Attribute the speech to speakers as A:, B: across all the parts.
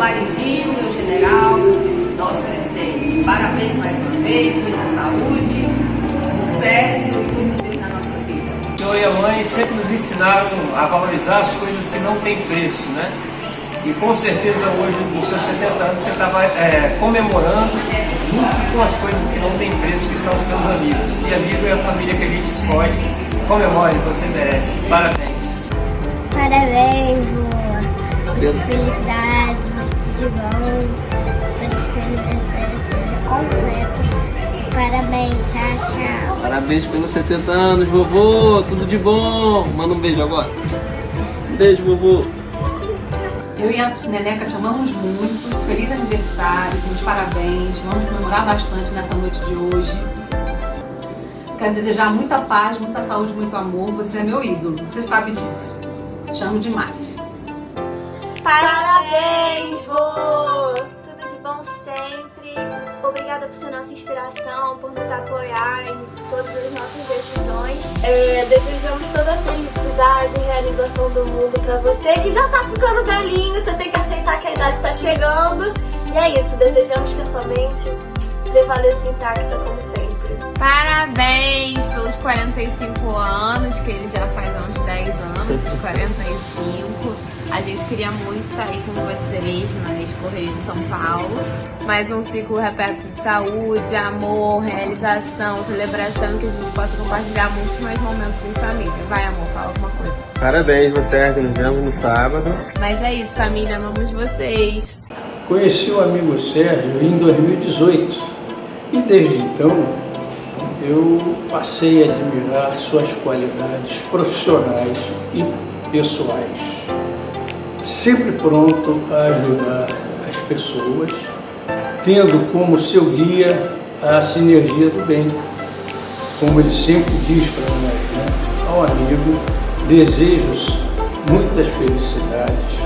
A: maridinho, meu general, meu, nosso presidente. Parabéns mais uma vez, muita saúde, sucesso e muito Deus na nossa vida.
B: O senhor e a mãe sempre nos ensinaram a valorizar as coisas que não têm preço, né? E com certeza hoje, nos seus 70 anos, você estava é, comemorando junto com as coisas que não têm preço, que são os seus amigos. E amigo é a família que a gente escolhe. Comemore, você merece. Parabéns.
C: Parabéns, boa. Muitas bom. Espero que seu aniversário seja completo. Parabéns, tá? Tchau.
D: Parabéns pelos 70 anos, vovô. Tudo de bom. Manda um beijo agora. Um beijo, vovô.
E: Eu e a Neneca te amamos muito. Feliz aniversário, meus parabéns. Vamos comemorar bastante nessa noite de hoje. Quero desejar muita paz, muita saúde, muito amor. Você é meu ídolo, você sabe disso. Te amo demais.
F: Parabéns, vô! Obrigada por ser nossa inspiração, por nos apoiar em todas as nossas decisões. É, desejamos toda a felicidade e realização do mundo pra você que já tá ficando velhinho, você tem que aceitar que a idade tá chegando. E é isso, desejamos que a sua mente prevaleça intacta como sempre.
G: Parabéns pelos 45 anos, que ele já faz há uns 10 anos, os 45. A gente queria muito estar aí com vocês, mas correria de São Paulo. Mais um ciclo repleto de saúde, amor, realização, celebração, que a gente possa compartilhar muitos mais momentos em família. Vai, amor, fala alguma coisa.
H: Parabéns, você, Sérgio. Nos vemos no sábado.
G: Mas é isso, família, amamos vocês.
I: Conheci o amigo Sérgio em 2018 e desde então eu passei a admirar suas qualidades profissionais e pessoais. Sempre pronto a ajudar pessoas, tendo como seu guia a sinergia do bem. Como ele sempre diz para nós, né? ao amigo, desejos muitas felicidades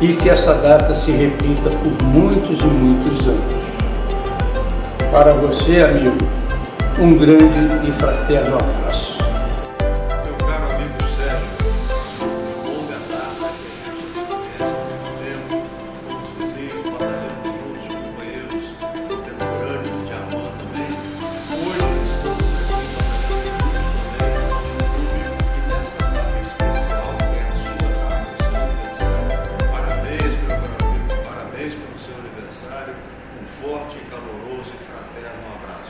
I: e que essa data se repita por muitos e muitos anos. Para você, amigo, um grande e fraterno abraço. caloroso e fraterno abraço.